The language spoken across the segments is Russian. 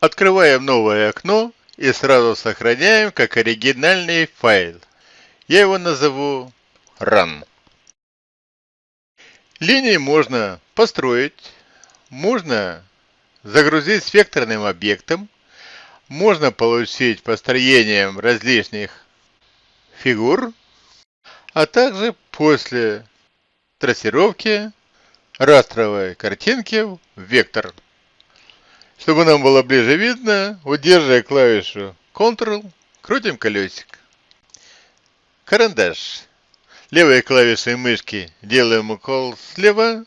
Открываем новое окно и сразу сохраняем как оригинальный файл. Я его назову Run. Линии можно построить, можно загрузить векторным объектом, можно получить построением различных фигур, а также после трассировки растровой картинки в вектор. Чтобы нам было ближе видно, удерживая клавишу Ctrl, крутим колесик. Карандаш. Левой клавишей мышки делаем укол слева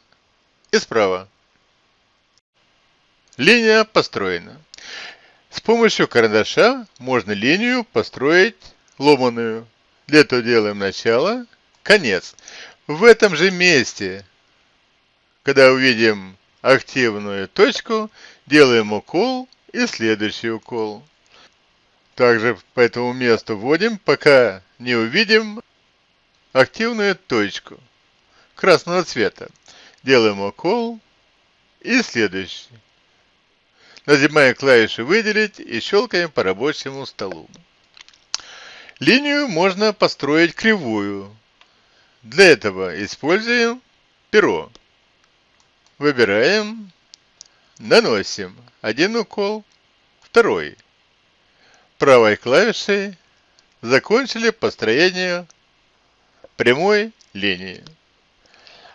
и справа. Линия построена. С помощью карандаша можно линию построить ломаную. Для этого делаем начало, конец. В этом же месте, когда увидим активную точку, делаем укол и следующий укол. Также по этому месту вводим, пока не увидим активную точку красного цвета. Делаем укол и следующий. Нажимаем клавишу «Выделить» и щелкаем по рабочему столу. Линию можно построить кривую. Для этого используем перо. Выбираем, наносим один укол, второй. Правой клавишей закончили построение прямой линии.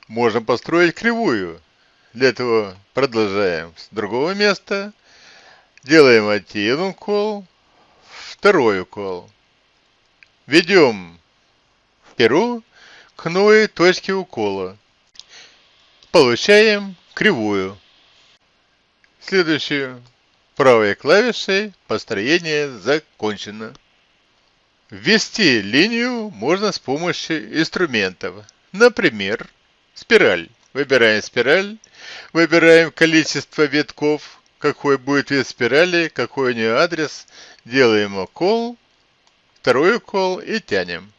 Можно построить кривую. Для этого продолжаем с другого места. Делаем один укол, второй укол. Ведем перо к новой точке укола получаем кривую. Следующую правой клавишей построение закончено. Ввести линию можно с помощью инструментов. Например, спираль. Выбираем спираль, выбираем количество витков, какой будет вид спирали, какой у нее адрес, делаем укол, второй укол и тянем.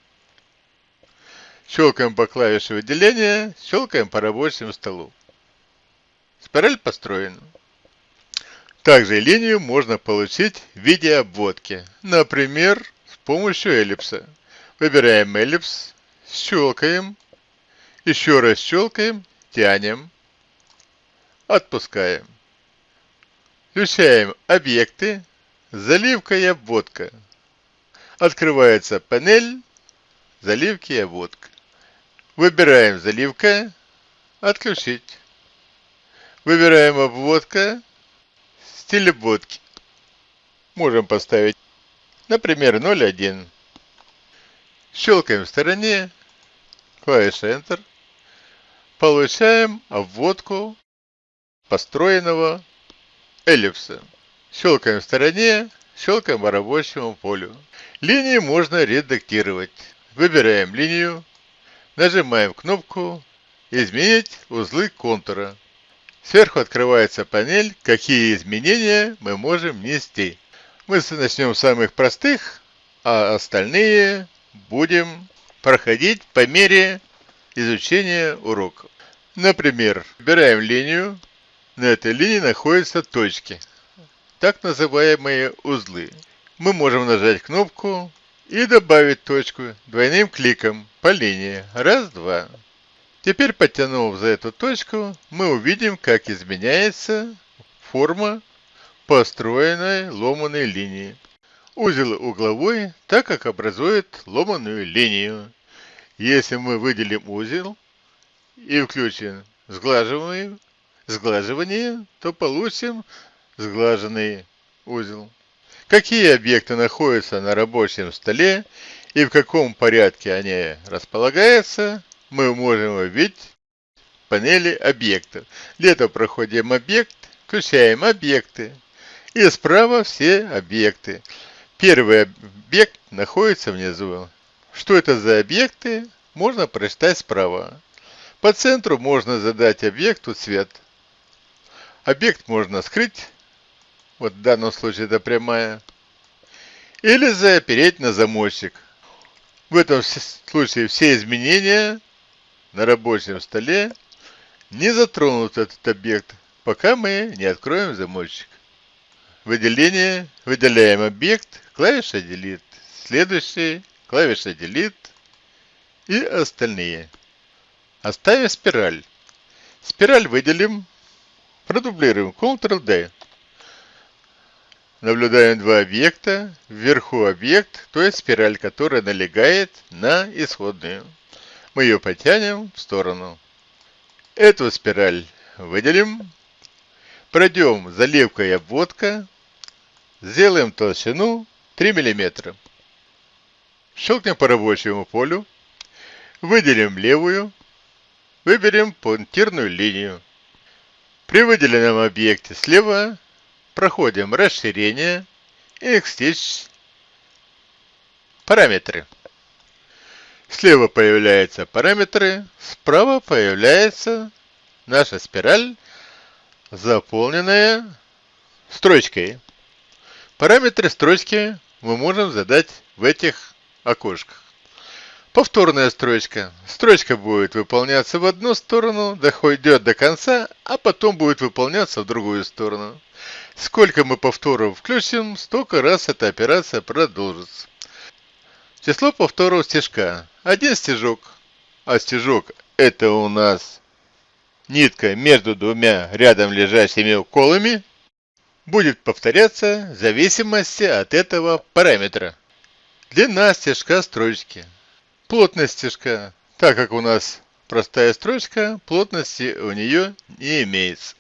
Щелкаем по клавише выделения, щелкаем по рабочему столу. Спираль построена. Также линию можно получить в виде обводки. Например, с помощью эллипса. Выбираем эллипс, щелкаем, еще раз щелкаем, тянем, отпускаем. Включаем объекты, заливка и обводка. Открывается панель, заливки и обводка. Выбираем заливка, отключить. Выбираем обводка, стиль обводки. Можем поставить, например, 0.1. Щелкаем в стороне, клавиша Enter. Получаем обводку построенного эллипса. Щелкаем в стороне, щелкаем по рабочему полю. Линии можно редактировать. Выбираем линию, Нажимаем кнопку «Изменить узлы контура». Сверху открывается панель «Какие изменения мы можем внести». Мы начнем с самых простых, а остальные будем проходить по мере изучения урока. Например, выбираем линию. На этой линии находятся точки, так называемые узлы. Мы можем нажать кнопку и добавить точку двойным кликом по линии. Раз, два. Теперь, подтянув за эту точку, мы увидим, как изменяется форма построенной ломаной линии. Узел угловой, так как образует ломаную линию. Если мы выделим узел и включим сглаживание, сглаживание то получим сглаженный узел какие объекты находятся на рабочем столе и в каком порядке они располагаются, мы можем увидеть в панели объектов. Для этого проходим объект, включаем объекты и справа все объекты. Первый объект находится внизу. Что это за объекты, можно прочитать справа. По центру можно задать объекту цвет. Объект можно скрыть вот в данном случае это прямая, или запереть на замочек. В этом случае все изменения на рабочем столе не затронут этот объект, пока мы не откроем замочек. выделение, выделяем объект, клавиша Delete. Следующий, клавиша Delete и остальные. Оставим спираль. Спираль выделим, продублируем Ctrl-D. Наблюдаем два объекта. Вверху объект, то есть спираль, которая налегает на исходную. Мы ее потянем в сторону. Эту спираль выделим. Пройдем заливка и обводка. Сделаем толщину 3 мм. Щелкнем по рабочему полю. Выделим левую. Выберем пунктирную линию. При выделенном объекте слева проходим расширение Xstitch параметры. Слева появляются параметры, справа появляется наша спираль, заполненная строчкой. Параметры строчки мы можем задать в этих окошках. Повторная строчка. Строчка будет выполняться в одну сторону, доходит до конца, а потом будет выполняться в другую сторону. Сколько мы повторов включим, столько раз эта операция продолжится. Число повторов стежка. Один стежок. А стежок это у нас нитка между двумя рядом лежащими уколами будет повторяться в зависимости от этого параметра. Длина стежка строчки. Плотность стежка. Так как у нас простая строчка, плотности у нее не имеется.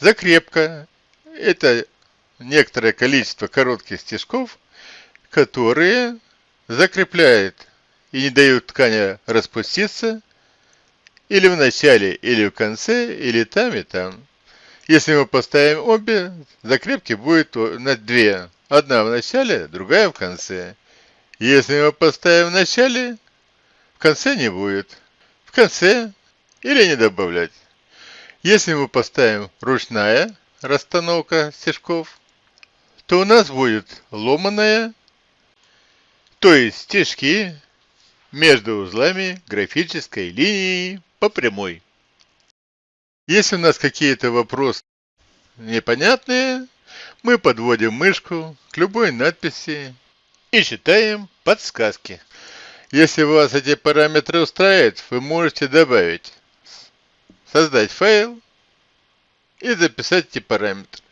Закрепка. Это некоторое количество коротких стежков, которые закрепляют и не дают ткани распуститься или в начале, или в конце, или там и там. Если мы поставим обе, закрепки будет на две. Одна в начале, другая в конце. Если мы поставим в начале, в конце не будет. В конце или не добавлять. Если мы поставим ручная расстановка стежков, то у нас будет ломаная, то есть стежки между узлами графической линии по прямой. Если у нас какие-то вопросы непонятные, мы подводим мышку к любой надписи и читаем подсказки. Если вас эти параметры устраивают, вы можете добавить, создать файл и записать эти параметры.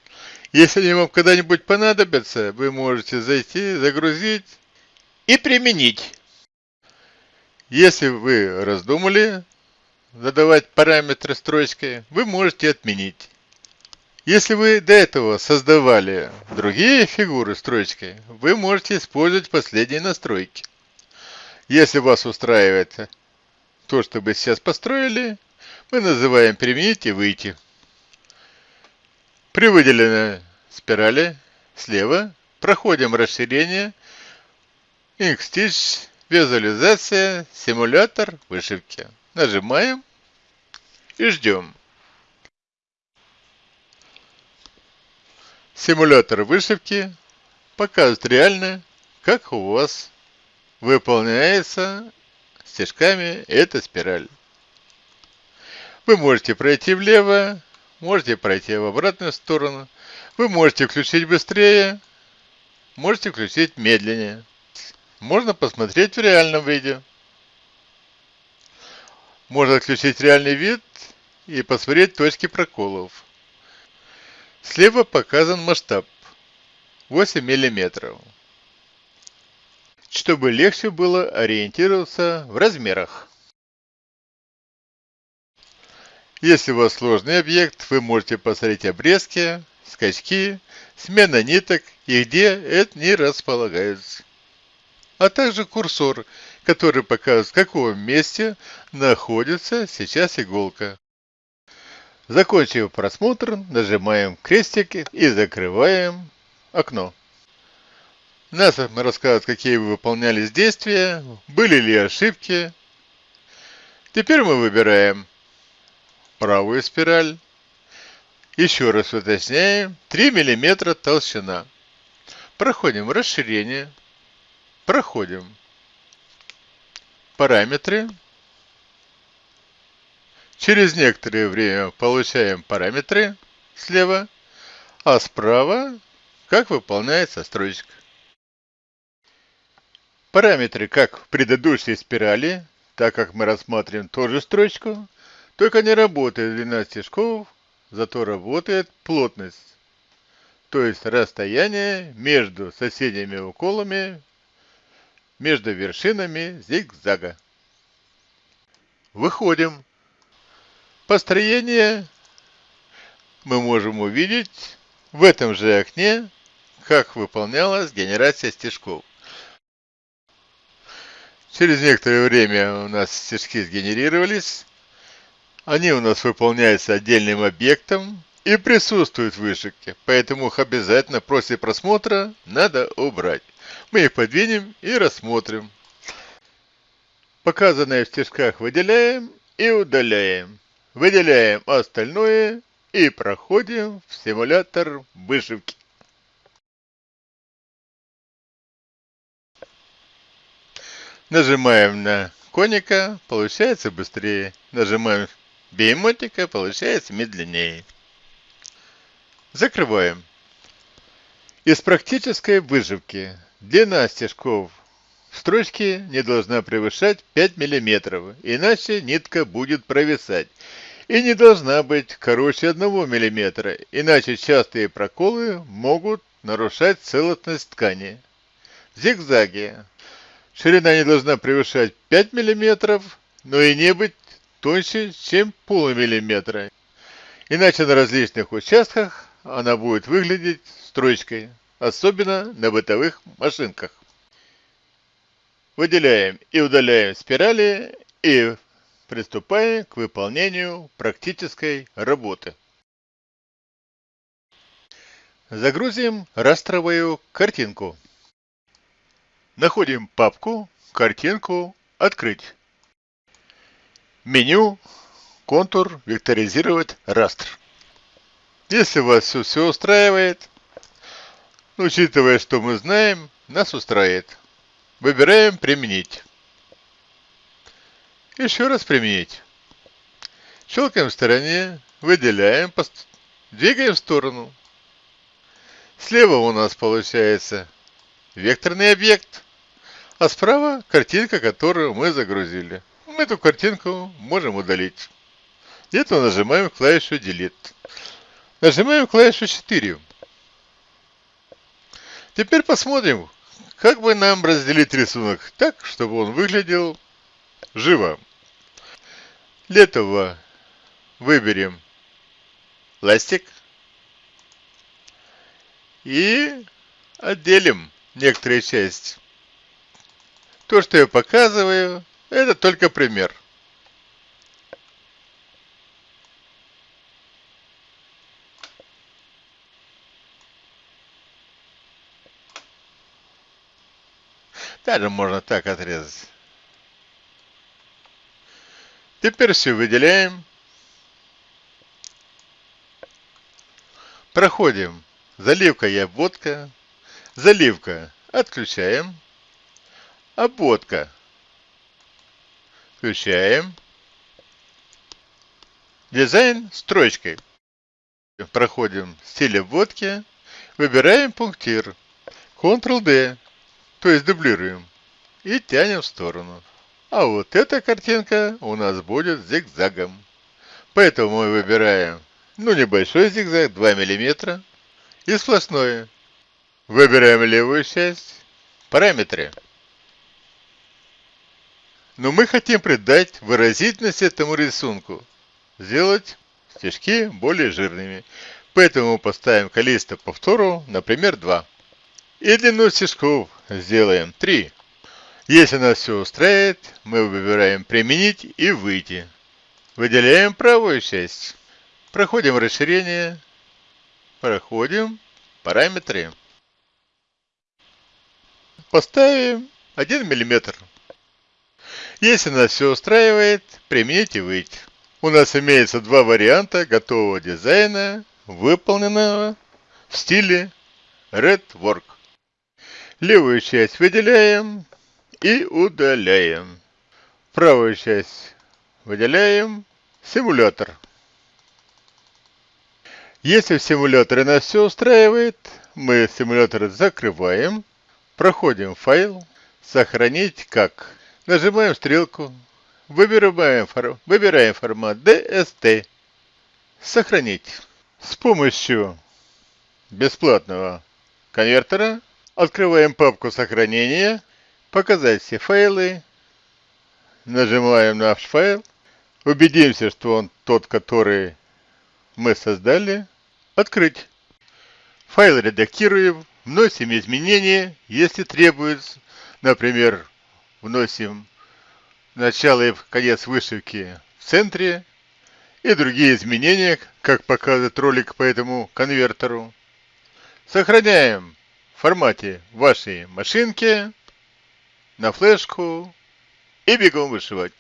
Если они вам когда-нибудь понадобятся, вы можете зайти, загрузить и применить. Если вы раздумали задавать параметры строчкой, вы можете отменить. Если вы до этого создавали другие фигуры строчкой, вы можете использовать последние настройки. Если вас устраивает то, что вы сейчас построили, мы называем «применить» и «выйти». При выделенной спирали слева проходим расширение Xstitch, визуализация, симулятор вышивки. Нажимаем и ждем. Симулятор вышивки показывает реально, как у вас выполняется стежками эта спираль. Вы можете пройти влево, можете пройти в обратную сторону. Вы можете включить быстрее, можете включить медленнее. Можно посмотреть в реальном виде. Можно включить реальный вид и посмотреть точки проколов. Слева показан масштаб 8 миллиметров чтобы легче было ориентироваться в размерах. Если у вас сложный объект, вы можете посмотреть обрезки, скачки, смена ниток и где это не располагается. А также курсор, который показывает, в каком месте находится сейчас иголка. Закончив просмотр, нажимаем крестик и закрываем окно. Нас рассказывают, какие вы выполнялись действия, были ли ошибки. Теперь мы выбираем правую спираль. Еще раз уточняем. 3 мм толщина. Проходим расширение. Проходим параметры. Через некоторое время получаем параметры слева, а справа как выполняется строчка. Параметры как в предыдущей спирали, так как мы рассматриваем тоже строчку, только не работает длина стежков, зато работает плотность, то есть расстояние между соседними уколами, между вершинами зигзага. Выходим. Построение мы можем увидеть в этом же окне, как выполнялась генерация стежков. Через некоторое время у нас стежки сгенерировались. Они у нас выполняются отдельным объектом и присутствуют в вышивке, поэтому их обязательно после просмотра надо убрать. Мы их подвинем и рассмотрим. Показанное в стежках выделяем и удаляем. Выделяем остальное и проходим в симулятор вышивки. Нажимаем на коника, получается быстрее. Нажимаем беймотика, получается медленнее. Закрываем. Из практической выживки длина стежков строчки не должна превышать 5 мм, иначе нитка будет провисать. И не должна быть короче 1 мм, иначе частые проколы могут нарушать целостность ткани. Зигзаги. Ширина не должна превышать 5 мм, но и не быть тоньше, чем полмиллиметра. Иначе на различных участках она будет выглядеть строчкой, особенно на бытовых машинках. Выделяем и удаляем спирали и приступаем к выполнению практической работы. Загрузим растровую картинку. Находим папку, картинку «Открыть». Меню, контур, векторизировать, растр. Если вас все, все устраивает, учитывая, что мы знаем, нас устраивает. Выбираем «Применить». Еще раз «Применить». Щелкаем в стороне, выделяем, двигаем в сторону. Слева у нас получается векторный объект а справа картинка, которую мы загрузили. Мы эту картинку можем удалить. Где-то нажимаем клавишу Delete. Нажимаем клавишу 4. Теперь посмотрим, как бы нам разделить рисунок так, чтобы он выглядел живо. Для этого выберем пластик и отделим некоторые части. То, что я показываю, это только пример. Даже можно так отрезать. Теперь все выделяем. Проходим. Заливка и обводка. Заливка отключаем. Обводка. Включаем. Дизайн строчкой. Проходим стиль обводки. Выбираем пунктир. Ctrl-D. То есть дублируем. И тянем в сторону. А вот эта картинка у нас будет зигзагом. Поэтому мы выбираем ну небольшой зигзаг 2 мм и сплошное. Выбираем левую часть. Параметры. Но мы хотим придать выразительность этому рисунку, сделать стежки более жирными. Поэтому поставим количество повторов, например, 2. И длину стежков сделаем 3. Если нас все устраивает, мы выбираем «Применить» и «Выйти». Выделяем правую часть. Проходим расширение. Проходим параметры. Поставим 1 мм. Если нас все устраивает, примените выйти. У нас имеется два варианта готового дизайна, выполненного в стиле Red Work. Левую часть выделяем и удаляем. Правую часть выделяем симулятор. Если в симуляторе нас все устраивает, мы симулятор закрываем, проходим файл, сохранить как. Нажимаем стрелку, выбираем, выбираем формат DST, сохранить. С помощью бесплатного конвертера открываем папку сохранения, показать все файлы, нажимаем наш файл, убедимся, что он тот, который мы создали, открыть. Файл редактируем, вносим изменения, если требуется. Например, вносим начало и конец вышивки в центре и другие изменения, как показывает ролик по этому конвертеру. Сохраняем в формате вашей машинки на флешку и бегом вышивать.